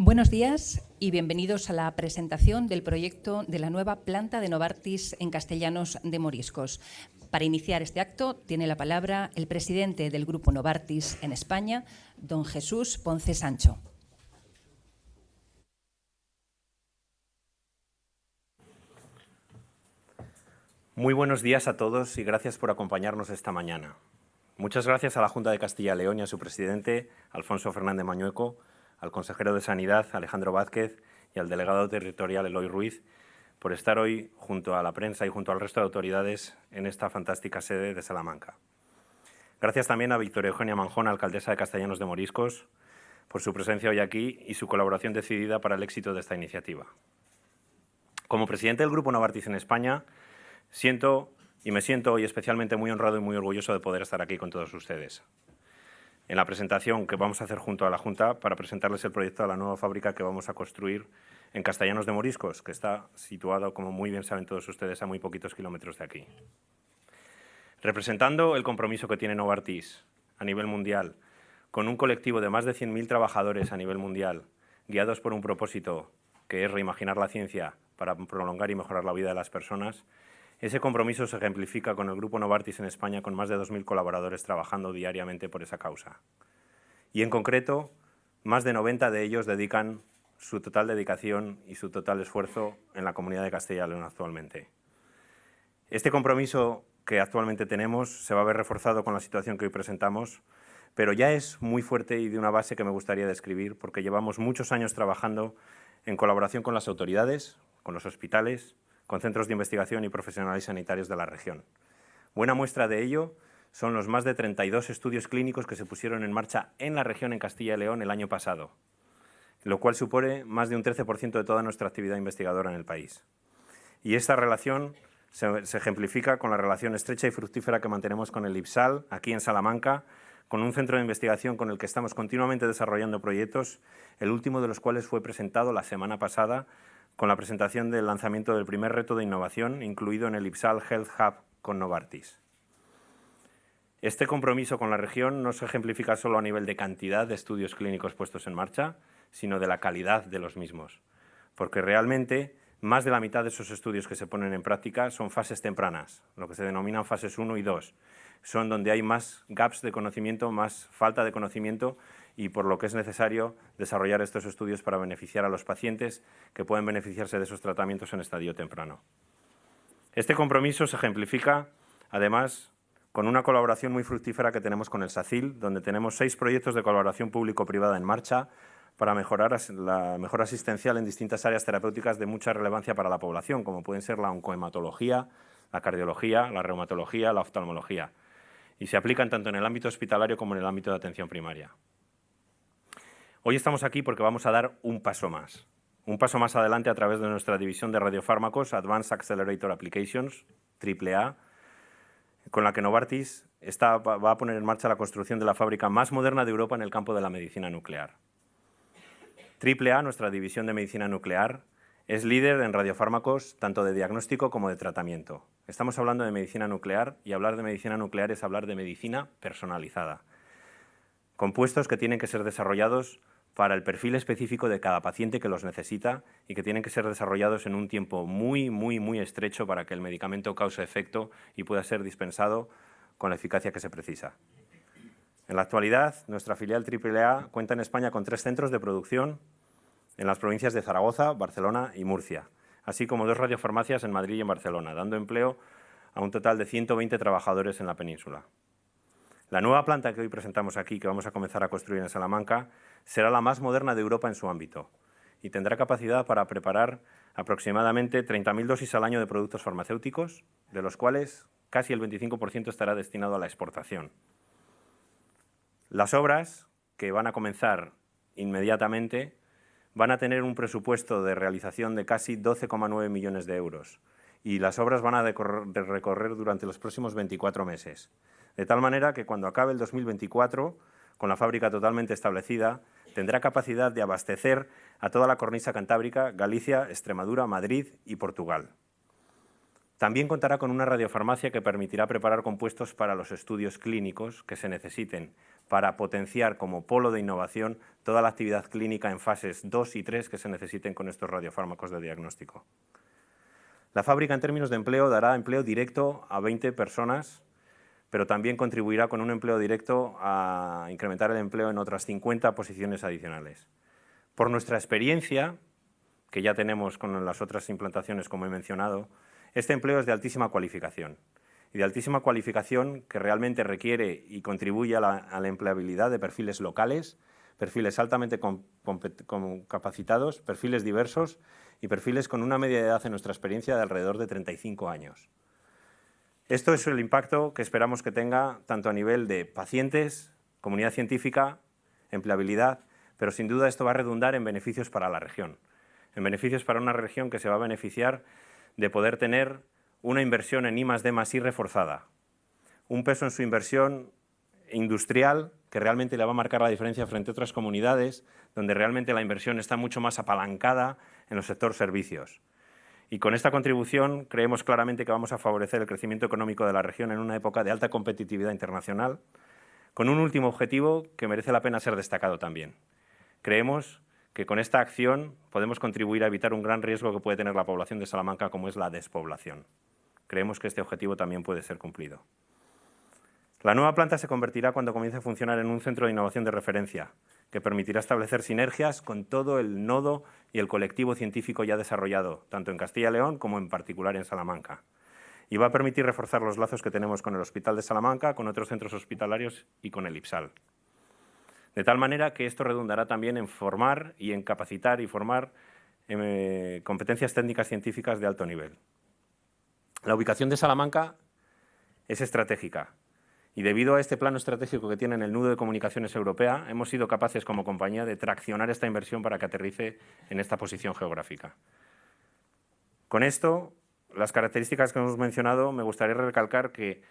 Buenos días y bienvenidos a la presentación del proyecto de la nueva planta de Novartis en Castellanos de Moriscos. Para iniciar este acto tiene la palabra el presidente del Grupo Novartis en España, don Jesús Ponce Sancho. Muy buenos días a todos y gracias por acompañarnos esta mañana. Muchas gracias a la Junta de Castilla y León y a su presidente, Alfonso Fernández Mañueco, al consejero de Sanidad, Alejandro Vázquez, y al delegado territorial, Eloy Ruiz, por estar hoy junto a la prensa y junto al resto de autoridades en esta fantástica sede de Salamanca. Gracias también a Victoria Eugenia Manjón, alcaldesa de Castellanos de Moriscos, por su presencia hoy aquí y su colaboración decidida para el éxito de esta iniciativa. Como presidente del Grupo Novartis en España, siento y me siento hoy especialmente muy honrado y muy orgulloso de poder estar aquí con todos ustedes en la presentación que vamos a hacer junto a la Junta para presentarles el proyecto de la nueva fábrica que vamos a construir en Castellanos de Moriscos, que está situado, como muy bien saben todos ustedes, a muy poquitos kilómetros de aquí. Representando el compromiso que tiene Novartis a nivel mundial, con un colectivo de más de 100.000 trabajadores a nivel mundial, guiados por un propósito que es reimaginar la ciencia para prolongar y mejorar la vida de las personas, ese compromiso se ejemplifica con el Grupo Novartis en España, con más de 2.000 colaboradores trabajando diariamente por esa causa. Y en concreto, más de 90 de ellos dedican su total dedicación y su total esfuerzo en la comunidad de Castilla y León actualmente. Este compromiso que actualmente tenemos se va a ver reforzado con la situación que hoy presentamos, pero ya es muy fuerte y de una base que me gustaría describir, porque llevamos muchos años trabajando en colaboración con las autoridades, con los hospitales, con centros de investigación y profesionales sanitarios de la región. Buena muestra de ello son los más de 32 estudios clínicos que se pusieron en marcha en la región en Castilla y León el año pasado, lo cual supone más de un 13% de toda nuestra actividad investigadora en el país. Y esta relación se, se, ejemplifica con la relación estrecha y fructífera que mantenemos con el IPSAL, aquí en Salamanca, con un centro de investigación con el que estamos continuamente desarrollando proyectos, el último de los cuales fue presentado la semana pasada con la presentación del lanzamiento del primer reto de innovación incluido en el IPSAL Health Hub con Novartis. Este compromiso con la región no se ejemplifica solo a nivel de cantidad de estudios clínicos puestos en marcha, sino de la calidad de los mismos, porque realmente más de la mitad de esos estudios que se ponen en práctica son fases tempranas, lo que se denominan fases 1 y 2. Son donde hay más gaps de conocimiento, más falta de conocimiento y por lo que es necesario desarrollar estos estudios para beneficiar a los pacientes que pueden beneficiarse de esos tratamientos en estadio temprano. Este compromiso se ejemplifica, además, con una colaboración muy fructífera que tenemos con el SACIL, donde tenemos seis proyectos de colaboración público-privada en marcha para mejorar la mejora asistencial en distintas áreas terapéuticas de mucha relevancia para la población, como pueden ser la oncohematología, la cardiología, la reumatología, la oftalmología, y se aplican tanto en el ámbito hospitalario como en el ámbito de atención primaria. Hoy estamos aquí porque vamos a dar un paso más. Un paso más adelante a través de nuestra división de radiofármacos Advanced Accelerator Applications, AAA, con la que Novartis va a poner en marcha la construcción de la fábrica más moderna de Europa en el campo de la medicina nuclear. AAA, nuestra división de medicina nuclear, es líder en radiofármacos tanto de diagnóstico como de tratamiento. Estamos hablando de medicina nuclear y hablar de medicina nuclear es hablar de medicina personalizada. Compuestos que tienen que ser desarrollados para el perfil específico de cada paciente que los necesita y que tienen que ser desarrollados en un tiempo muy, muy, muy estrecho para que el medicamento cause efecto y pueda ser dispensado con la eficacia que se precisa. En la actualidad, nuestra filial AAA cuenta en España con tres centros de producción en las provincias de Zaragoza, Barcelona y Murcia, así como dos radiofarmacias en Madrid y en Barcelona, dando empleo a un total de 120 trabajadores en la península. La nueva planta que hoy presentamos aquí, que vamos a comenzar a construir en Salamanca, será la más moderna de Europa en su ámbito y tendrá capacidad para preparar aproximadamente 30.000 dosis al año de productos farmacéuticos, de los cuales casi el 25% estará destinado a la exportación. Las obras, que van a comenzar inmediatamente, van a tener un presupuesto de realización de casi 12,9 millones de euros y las obras van a recorrer durante los próximos 24 meses. De tal manera que cuando acabe el 2024, con la fábrica totalmente establecida, tendrá capacidad de abastecer a toda la cornisa cantábrica, Galicia, Extremadura, Madrid y Portugal. También contará con una radiofarmacia que permitirá preparar compuestos para los estudios clínicos que se necesiten para potenciar como polo de innovación toda la actividad clínica en fases 2 y 3 que se necesiten con estos radiofármacos de diagnóstico. La fábrica, en términos de empleo, dará empleo directo a 20 personas, pero también contribuirá con un empleo directo a incrementar el empleo en otras 50 posiciones adicionales. Por nuestra experiencia, que ya tenemos con las otras implantaciones, como he mencionado, este empleo es de altísima cualificación y de altísima cualificación que realmente requiere y contribuye a la, empleabilidad de perfiles locales, perfiles altamente capacitados, perfiles diversos y perfiles con una media de edad en nuestra experiencia de alrededor de 35 años. Esto es el impacto que esperamos que tenga tanto a nivel de pacientes, comunidad científica, empleabilidad, pero sin duda esto va a redundar en beneficios para la región, en beneficios para una región que se va a beneficiar de poder tener una inversión en I D I reforzada, un peso en su inversión industrial que realmente le va a marcar la diferencia frente a otras comunidades donde realmente la inversión está mucho más apalancada en los sectores servicios. Y con esta contribución creemos claramente que vamos a favorecer el crecimiento económico de la región en una época de alta competitividad internacional, con un último objetivo que merece la pena ser destacado también. Creemos que con esta acción podemos contribuir a evitar un gran riesgo que puede tener la población de Salamanca, como es la despoblación. Creemos que este objetivo también puede ser cumplido. La nueva planta se convertirá cuando comience a funcionar en un centro de innovación de referencia, que permitirá establecer sinergias con todo el nodo y el colectivo científico ya desarrollado, tanto en Castilla y León como en particular en Salamanca. Y va a permitir reforzar los lazos que tenemos con el Hospital de Salamanca, con otros centros hospitalarios y con el IPSAL. De tal manera que esto redundará también en formar y en capacitar y formar eh, competencias técnicas científicas de alto nivel. La ubicación de Salamanca es estratégica y debido a este plano estratégico que tiene en el nudo de comunicaciones europea, hemos sido capaces como compañía de traccionar esta inversión para que aterrice en esta posición geográfica. Con esto, las características que hemos mencionado, me gustaría recalcar que,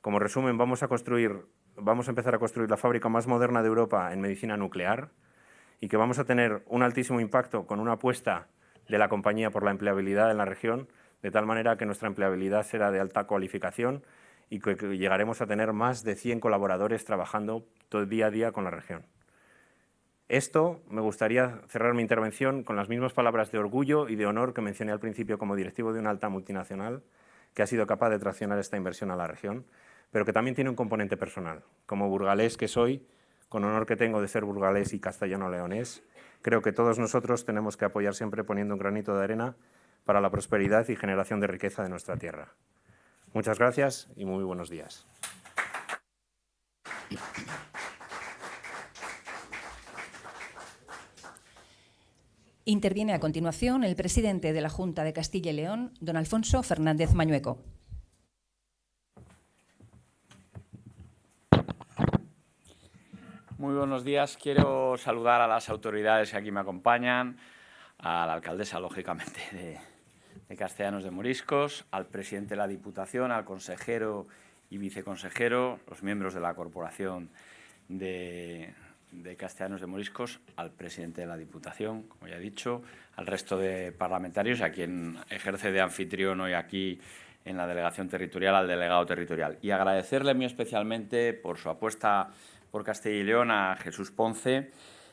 como resumen, vamos a, construir, vamos a empezar a construir la fábrica más moderna de Europa en medicina nuclear y que vamos a tener un altísimo impacto con una apuesta de la compañía por la empleabilidad en la región, de tal manera que nuestra empleabilidad será de alta cualificación y que, llegaremos a tener más de 100 colaboradores trabajando todo día a día con la región. Esto me gustaría cerrar mi intervención con las mismas palabras de orgullo y de honor que mencioné al principio como directivo de una alta multinacional que ha sido capaz de traccionar esta inversión a la región, pero que también tiene un componente personal. Como burgalés que soy, con honor que tengo de ser burgalés y castellano-leonés, creo que todos nosotros tenemos que apoyar siempre poniendo un granito de arena para la prosperidad y generación de riqueza de nuestra tierra. Muchas gracias y muy buenos días. Interviene a continuación el presidente de la Junta de Castilla y León, don Alfonso Fernández Mañueco. Muy buenos días. Quiero saludar a las autoridades que aquí me acompañan, a la alcaldesa, lógicamente, de, de Castellanos de Moriscos, al presidente de la Diputación, al consejero y viceconsejero, los miembros de la Corporación de, Castellanos de Moriscos, al presidente de la Diputación, como ya he dicho, al resto de parlamentarios, a quien ejerce de anfitrión hoy aquí en la delegación territorial, al delegado territorial. Y agradecerle muy especialmente por su apuesta por Castilla y León a Jesús Ponce,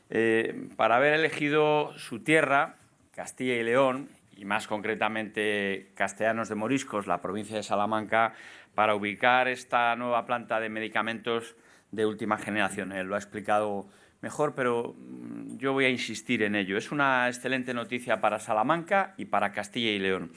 eh, para haber elegido su tierra, Castilla y León, y más concretamente Castellanos de Moriscos, la provincia de Salamanca, para ubicar esta nueva planta de medicamentos de última generación. Él lo ha explicado mejor, pero mm, yo voy a insistir en ello. Es una excelente noticia para Salamanca y para Castilla y León.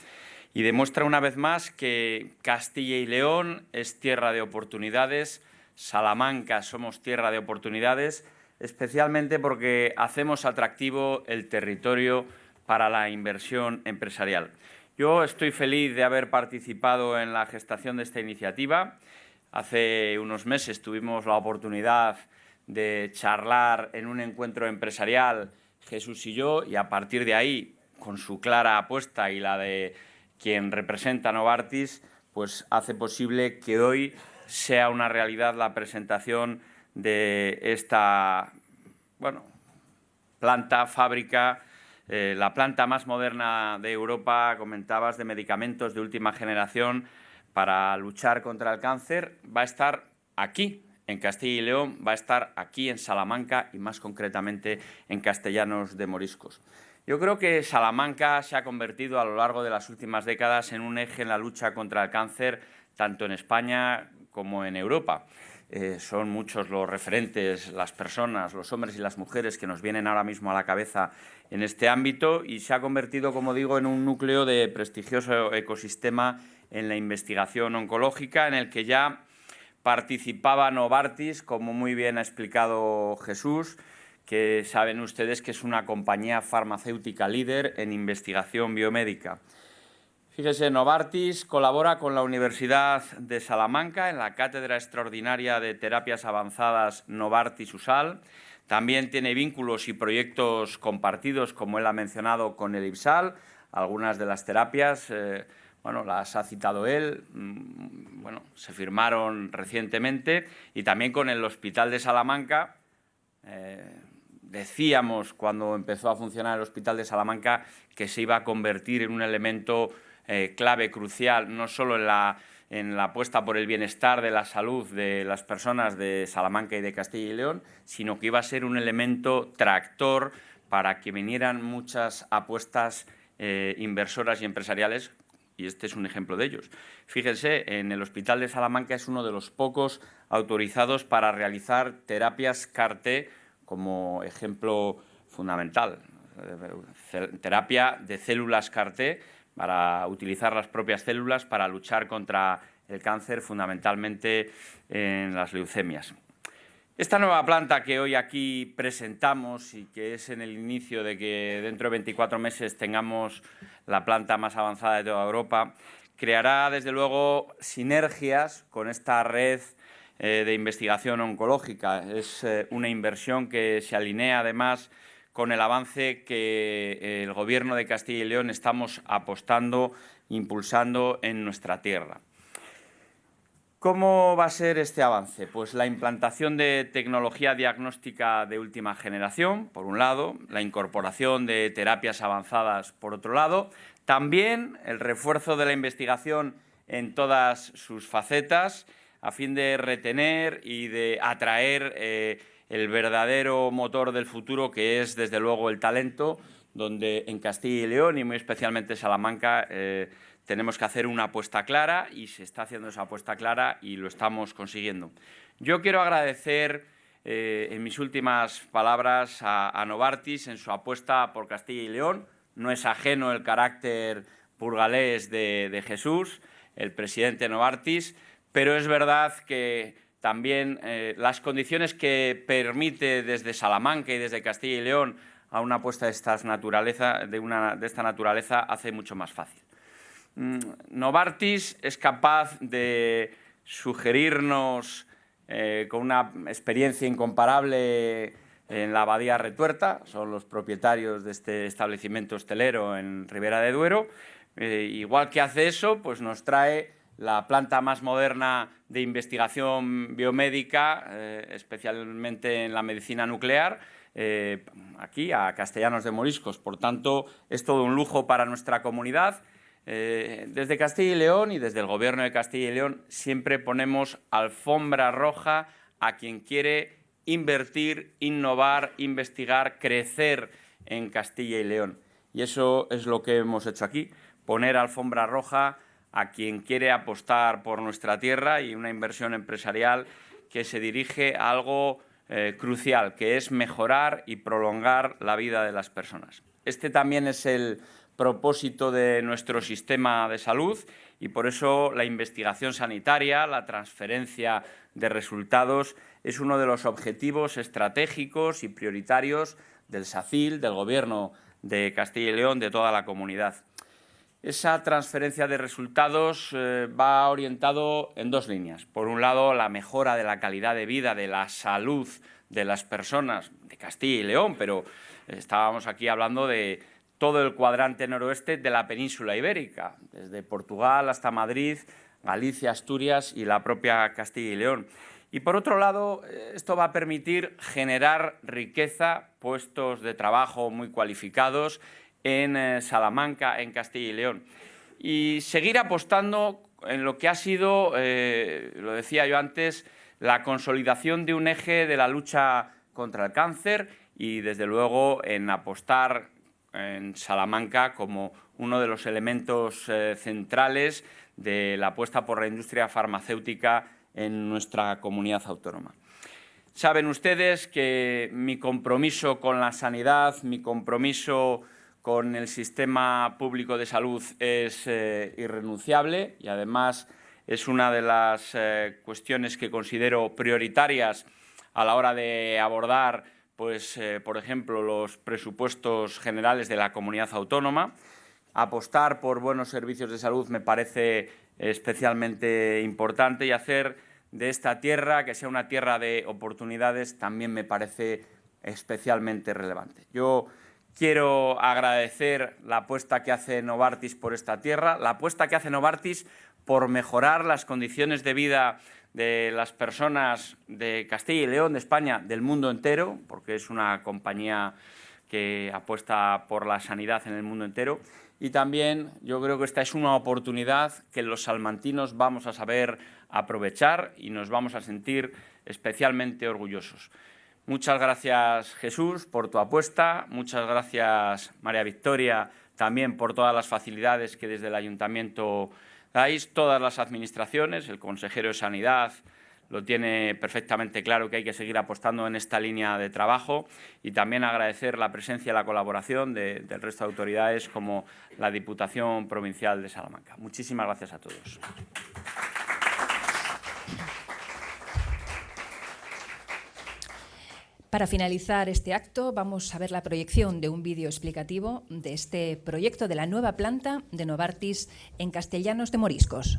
Y demuestra una vez más que Castilla y León es tierra de oportunidades, Salamanca somos tierra de oportunidades, especialmente porque hacemos atractivo el territorio para la inversión empresarial. Yo estoy feliz de haber participado en la gestación de esta iniciativa. Hace unos meses tuvimos la oportunidad de charlar en un encuentro empresarial Jesús y yo y a partir de ahí, con su clara apuesta y la de quien representa Novartis, pues hace posible que hoy sea una realidad la presentación de esta bueno, planta, fábrica eh, la planta más moderna de Europa, comentabas, de medicamentos de última generación para luchar contra el cáncer, va a estar aquí, en Castilla y León va a estar aquí en Salamanca y más concretamente en Castellanos de Moriscos. Yo creo que Salamanca se ha convertido a lo largo de las últimas décadas en un eje en la lucha contra el cáncer, tanto en España como en Europa. Eh, son muchos los referentes, las personas, los hombres y las mujeres que nos vienen ahora mismo a la cabeza en este ámbito y se ha convertido, como digo, en un núcleo de prestigioso ecosistema en la investigación oncológica, en el que ya participaba Novartis, como muy bien ha explicado Jesús, que saben ustedes que es una compañía farmacéutica líder en investigación biomédica. Fíjese, Novartis colabora con la Universidad de Salamanca en la Cátedra Extraordinaria de Terapias Avanzadas Novartis-USAL. También tiene vínculos y proyectos compartidos, como él ha mencionado, con el IPSAL. Algunas de las terapias, eh, bueno, las ha citado él, mm, bueno, se firmaron recientemente. Y también con el Hospital de Salamanca, eh, decíamos cuando empezó a funcionar el Hospital de Salamanca que se iba a convertir en un elemento eh, clave, crucial, no solo en la, en la apuesta por el bienestar de la salud de las personas de Salamanca y de Castilla y León, sino que iba a ser un elemento tractor para que vinieran muchas apuestas eh, inversoras y empresariales, y este es un ejemplo de ellos. Fíjense, en el Hospital de Salamanca es uno de los pocos autorizados para realizar terapias CAR-T como ejemplo fundamental. Terapia de células CAR-T para utilizar las propias células para luchar contra el cáncer, fundamentalmente en las leucemias. Esta nueva planta que hoy aquí presentamos y que es en el inicio de que dentro de 24 meses tengamos la planta más avanzada de toda Europa, creará desde luego sinergias con esta red eh, de investigación oncológica. Es eh, una inversión que se alinea además con el avance que eh, el Gobierno de Castilla y León estamos apostando, impulsando en nuestra tierra. ¿Cómo va a ser este avance? Pues la implantación de tecnología diagnóstica de última generación, por un lado, la incorporación de terapias avanzadas, por otro lado, también el refuerzo de la investigación en todas sus facetas, a fin de retener y de atraer eh, el verdadero motor del futuro, que es, desde luego, el talento, donde en Castilla y León, y muy especialmente Salamanca, eh, tenemos que hacer una apuesta clara y se está haciendo esa apuesta clara y lo estamos consiguiendo. Yo quiero agradecer eh, en mis últimas palabras a, Novartis en su apuesta por Castilla y León. No es ajeno el carácter burgalés de, de Jesús, el presidente Novartis, pero es verdad que también eh, las condiciones que permite desde Salamanca y desde Castilla y León a una apuesta de, esta naturaleza hace mucho más fácil. Mm, Novartis es capaz de sugerirnos eh, con una experiencia incomparable en la Abadía Retuerta, son los propietarios de este establecimiento hostelero en Ribera de Duero, eh, igual que hace eso, pues nos trae la planta más moderna de investigación biomédica, eh, especialmente en la medicina nuclear, eh, aquí a Castellanos de Moriscos. Por tanto, es todo un lujo para nuestra comunidad. Eh, desde Castilla y León y desde el Gobierno de Castilla y León siempre ponemos alfombra roja a quien quiere invertir, innovar, investigar, crecer en Castilla y León. Y eso es lo que hemos hecho aquí, poner alfombra roja a quien quiere apostar por nuestra tierra y una inversión empresarial que se dirige a algo eh, crucial, que es mejorar y prolongar la vida de las personas. Este también es el propósito de nuestro sistema de salud y por eso la investigación sanitaria, la transferencia de resultados, es uno de los objetivos estratégicos y prioritarios del SACIL, del Gobierno de Castilla y León, de toda la comunidad. Esa transferencia de resultados eh, va orientado en dos líneas. Por un lado, la mejora de la calidad de vida, de la salud de las personas de Castilla y León, pero estábamos aquí hablando de todo el cuadrante noroeste de la península ibérica, desde Portugal hasta Madrid, Galicia, Asturias y la propia Castilla y León. Y por otro lado, esto va a permitir generar riqueza, puestos de trabajo muy cualificados en eh, Salamanca, en Castilla y León. Y seguir apostando en lo que ha sido, eh, lo decía yo antes, la consolidación de un eje de la lucha contra el cáncer y, desde luego, en apostar en Salamanca como uno de los elementos eh, centrales de la apuesta por la industria farmacéutica en nuestra comunidad autónoma. Saben ustedes que mi compromiso con la sanidad, mi compromiso con el sistema público de salud es eh, irrenunciable y además es una de las eh, cuestiones que considero prioritarias a la hora de abordar, pues, eh, por ejemplo, los presupuestos generales de la comunidad autónoma. Apostar por buenos servicios de salud me parece especialmente importante y hacer de esta tierra, que sea una tierra de oportunidades, también me parece especialmente relevante. Yo quiero agradecer la apuesta que hace Novartis por esta tierra, la apuesta que hace Novartis por mejorar las condiciones de vida de las personas de Castilla y León, de España, del mundo entero, porque es una compañía que apuesta por la sanidad en el mundo entero. Y también yo creo que esta es una oportunidad que los salmantinos vamos a saber aprovechar y nos vamos a sentir especialmente orgullosos. Muchas gracias Jesús por tu apuesta, muchas gracias María Victoria también por todas las facilidades que desde el Ayuntamiento dais, todas las administraciones, el consejero de Sanidad, lo tiene perfectamente claro que hay que seguir apostando en esta línea de trabajo y también agradecer la presencia y la colaboración del resto de autoridades como la Diputación Provincial de Salamanca. Muchísimas gracias a todos. Para finalizar este acto, vamos a ver la proyección de un vídeo explicativo de este proyecto de la nueva planta de Novartis en Castellanos de Moriscos.